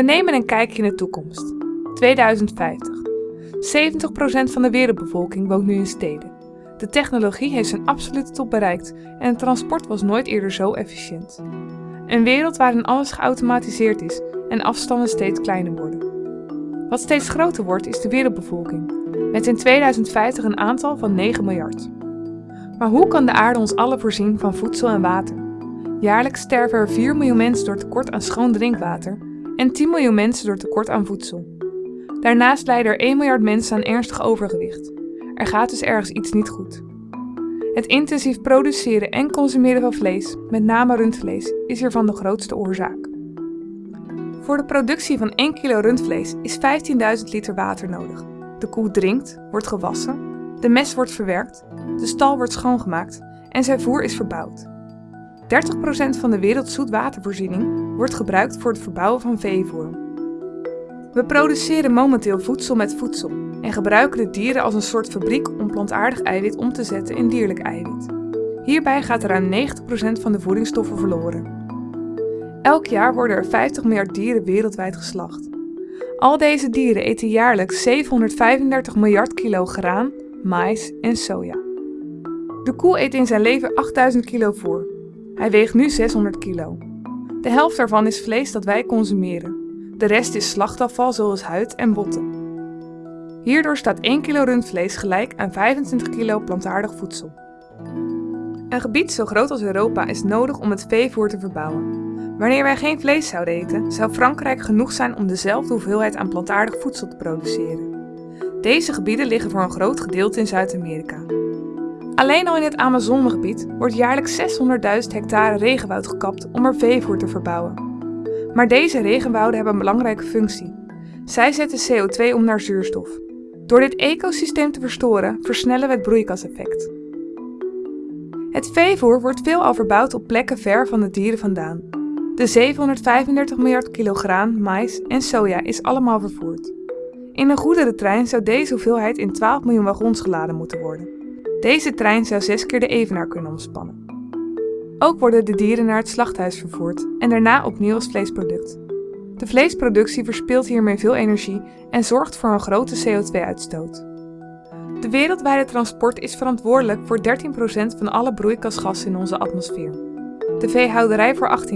We nemen een kijkje in de toekomst. 2050. 70% van de wereldbevolking woont nu in steden. De technologie heeft zijn absolute top bereikt en het transport was nooit eerder zo efficiënt. Een wereld waarin alles geautomatiseerd is en afstanden steeds kleiner worden. Wat steeds groter wordt is de wereldbevolking, met in 2050 een aantal van 9 miljard. Maar hoe kan de aarde ons allen voorzien van voedsel en water? Jaarlijks sterven er 4 miljoen mensen door tekort aan schoon drinkwater en 10 miljoen mensen door tekort aan voedsel. Daarnaast lijden er 1 miljard mensen aan ernstig overgewicht. Er gaat dus ergens iets niet goed. Het intensief produceren en consumeren van vlees, met name rundvlees, is hiervan de grootste oorzaak. Voor de productie van 1 kilo rundvlees is 15.000 liter water nodig. De koe drinkt, wordt gewassen, de mest wordt verwerkt, de stal wordt schoongemaakt en zijn voer is verbouwd. 30% van de werelds zoetwatervoorziening wordt gebruikt voor het verbouwen van veevoer. We produceren momenteel voedsel met voedsel en gebruiken de dieren als een soort fabriek om plantaardig eiwit om te zetten in dierlijk eiwit. Hierbij gaat ruim 90% van de voedingsstoffen verloren. Elk jaar worden er 50 miljard dieren wereldwijd geslacht. Al deze dieren eten jaarlijks 735 miljard kilo graan, maïs en soja. De koe eet in zijn leven 8000 kilo voer. Hij weegt nu 600 kilo. De helft daarvan is vlees dat wij consumeren. De rest is slachtafval zoals huid en botten. Hierdoor staat 1 kilo rundvlees gelijk aan 25 kilo plantaardig voedsel. Een gebied zo groot als Europa is nodig om het veevoer te verbouwen. Wanneer wij geen vlees zouden eten, zou Frankrijk genoeg zijn om dezelfde hoeveelheid aan plantaardig voedsel te produceren. Deze gebieden liggen voor een groot gedeelte in Zuid-Amerika. Alleen al in het Amazonegebied wordt jaarlijks 600.000 hectare regenwoud gekapt om er veevoer te verbouwen. Maar deze regenwouden hebben een belangrijke functie. Zij zetten CO2 om naar zuurstof. Door dit ecosysteem te verstoren, versnellen we het broeikaseffect. Het veevoer wordt veelal verbouwd op plekken ver van de dieren vandaan. De 735 miljard kilo graan, mais en soja is allemaal vervoerd. In een goederentrein zou deze hoeveelheid in 12 miljoen wagons geladen moeten worden. Deze trein zou zes keer de Evenaar kunnen omspannen. Ook worden de dieren naar het slachthuis vervoerd en daarna opnieuw als vleesproduct. De vleesproductie verspilt hiermee veel energie en zorgt voor een grote CO2-uitstoot. De wereldwijde transport is verantwoordelijk voor 13% van alle broeikasgassen in onze atmosfeer de veehouderij voor 18%.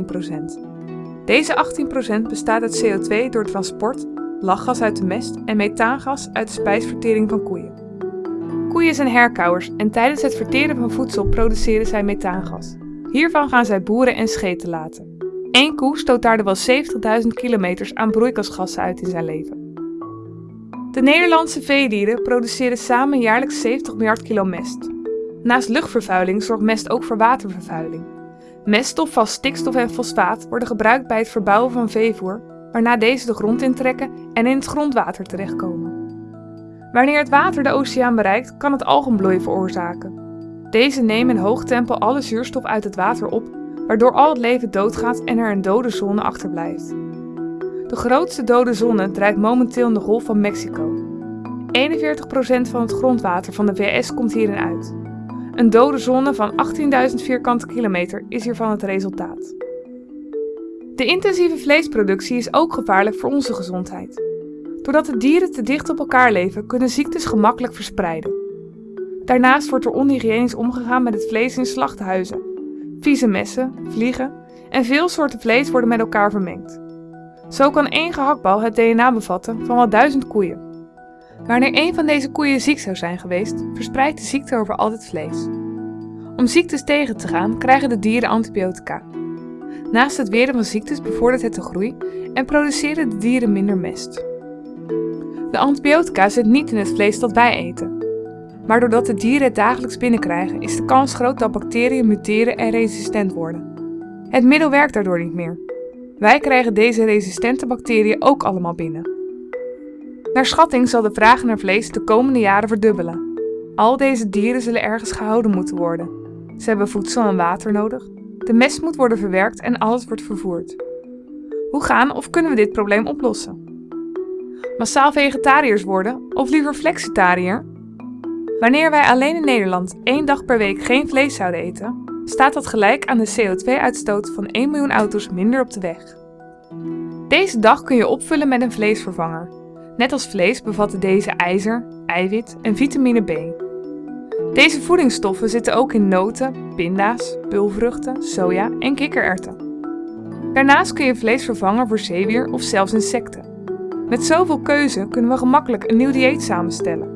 Deze 18% bestaat uit CO2 door transport, lachgas uit de mest en methaangas uit de spijsvertering van koeien. Koeien zijn herkauwers en tijdens het verteren van voedsel produceren zij methaangas. Hiervan gaan zij boeren en scheten laten. Eén koe stoot daardoor wel 70.000 kilometers aan broeikasgassen uit in zijn leven. De Nederlandse veedieren produceren samen jaarlijks 70 miljard kilo mest. Naast luchtvervuiling zorgt mest ook voor watervervuiling. Meststof, vast stikstof en fosfaat worden gebruikt bij het verbouwen van veevoer, waarna deze de grond intrekken en in het grondwater terechtkomen. Wanneer het water de oceaan bereikt, kan het algenbloei veroorzaken. Deze nemen in hoog tempo alle zuurstof uit het water op, waardoor al het leven doodgaat en er een dode zone achterblijft. De grootste dode zone drijft momenteel in de Golf van Mexico. 41% van het grondwater van de VS komt hierin uit. Een dode zone van 18.000 vierkante kilometer is hiervan het resultaat. De intensieve vleesproductie is ook gevaarlijk voor onze gezondheid. Doordat de dieren te dicht op elkaar leven, kunnen ziektes gemakkelijk verspreiden. Daarnaast wordt er onhygiënisch omgegaan met het vlees in slachthuizen. Vieze messen, vliegen en veel soorten vlees worden met elkaar vermengd. Zo kan één gehaktbal het DNA bevatten van wel duizend koeien. Wanneer een van deze koeien ziek zou zijn geweest, verspreidt de ziekte over al het vlees. Om ziektes tegen te gaan, krijgen de dieren antibiotica. Naast het weren van ziektes bevordert het de groei en produceren de dieren minder mest. De antibiotica zit niet in het vlees dat wij eten. Maar doordat de dieren het dagelijks binnenkrijgen, is de kans groot dat bacteriën muteren en resistent worden. Het middel werkt daardoor niet meer. Wij krijgen deze resistente bacteriën ook allemaal binnen. Naar schatting zal de vraag naar vlees de komende jaren verdubbelen. Al deze dieren zullen ergens gehouden moeten worden. Ze hebben voedsel en water nodig. De mest moet worden verwerkt en alles wordt vervoerd. Hoe gaan of kunnen we dit probleem oplossen? Massaal vegetariërs worden of liever flexitariër? Wanneer wij alleen in Nederland één dag per week geen vlees zouden eten, staat dat gelijk aan de CO2-uitstoot van 1 miljoen auto's minder op de weg. Deze dag kun je opvullen met een vleesvervanger. Net als vlees bevatten deze ijzer, eiwit en vitamine B. Deze voedingsstoffen zitten ook in noten, pinda's, pulvruchten, soja en kikkererwten. Daarnaast kun je vlees vervangen voor zeewier of zelfs insecten. Met zoveel keuze kunnen we gemakkelijk een nieuw dieet samenstellen.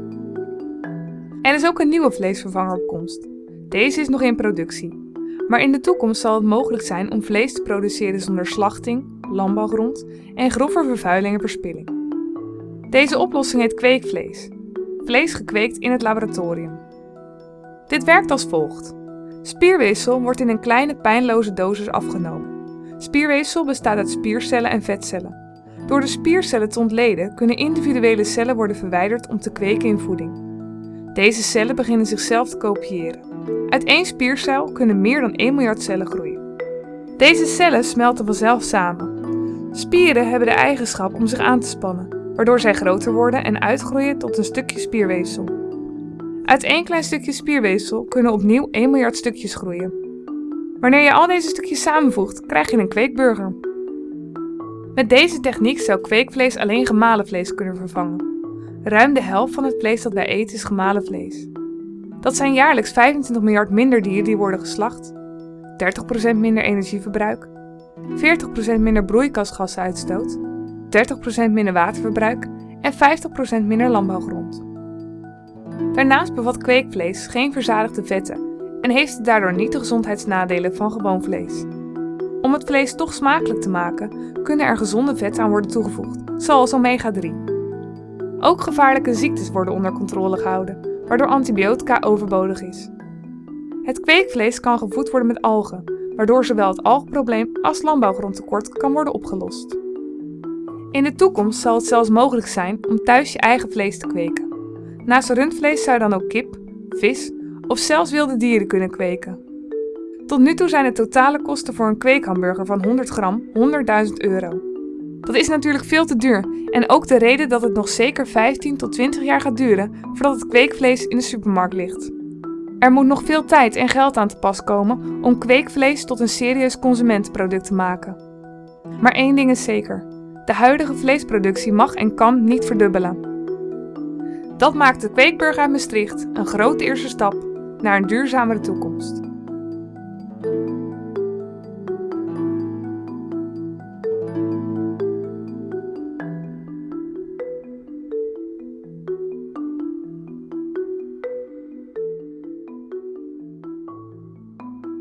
Er is ook een nieuwe vleesvervanger op komst. Deze is nog in productie. Maar in de toekomst zal het mogelijk zijn om vlees te produceren zonder slachting, landbouwgrond en grove vervuiling en verspilling. Deze oplossing heet kweekvlees. Vlees gekweekt in het laboratorium. Dit werkt als volgt. Spierweefsel wordt in een kleine pijnloze dosis afgenomen. Spierweefsel bestaat uit spiercellen en vetcellen. Door de spiercellen te ontleden kunnen individuele cellen worden verwijderd om te kweken in voeding. Deze cellen beginnen zichzelf te kopiëren. Uit één spiercel kunnen meer dan 1 miljard cellen groeien. Deze cellen smelten vanzelf samen. Spieren hebben de eigenschap om zich aan te spannen, waardoor zij groter worden en uitgroeien tot een stukje spierweefsel. Uit één klein stukje spierweefsel kunnen opnieuw 1 miljard stukjes groeien. Wanneer je al deze stukjes samenvoegt, krijg je een kweekburger. Met deze techniek zou kweekvlees alleen gemalen vlees kunnen vervangen. Ruim de helft van het vlees dat wij eten is gemalen vlees. Dat zijn jaarlijks 25 miljard minder dieren die worden geslacht, 30% minder energieverbruik, 40% minder broeikasgassenuitstoot, 30% minder waterverbruik en 50% minder landbouwgrond. Daarnaast bevat kweekvlees geen verzadigde vetten en heeft daardoor niet de gezondheidsnadelen van gewoon vlees. Om het vlees toch smakelijk te maken, kunnen er gezonde vetten aan worden toegevoegd, zoals omega-3. Ook gevaarlijke ziektes worden onder controle gehouden, waardoor antibiotica overbodig is. Het kweekvlees kan gevoed worden met algen, waardoor zowel het algenprobleem als landbouwgrondtekort kan worden opgelost. In de toekomst zal het zelfs mogelijk zijn om thuis je eigen vlees te kweken. Naast rundvlees zou je dan ook kip, vis of zelfs wilde dieren kunnen kweken. Tot nu toe zijn de totale kosten voor een kweekhamburger van 100 gram 100.000 euro. Dat is natuurlijk veel te duur en ook de reden dat het nog zeker 15 tot 20 jaar gaat duren voordat het kweekvlees in de supermarkt ligt. Er moet nog veel tijd en geld aan te pas komen om kweekvlees tot een serieus consumentenproduct te maken. Maar één ding is zeker: de huidige vleesproductie mag en kan niet verdubbelen. Dat maakt de Kweekburger uit Maastricht een grote eerste stap naar een duurzamere toekomst.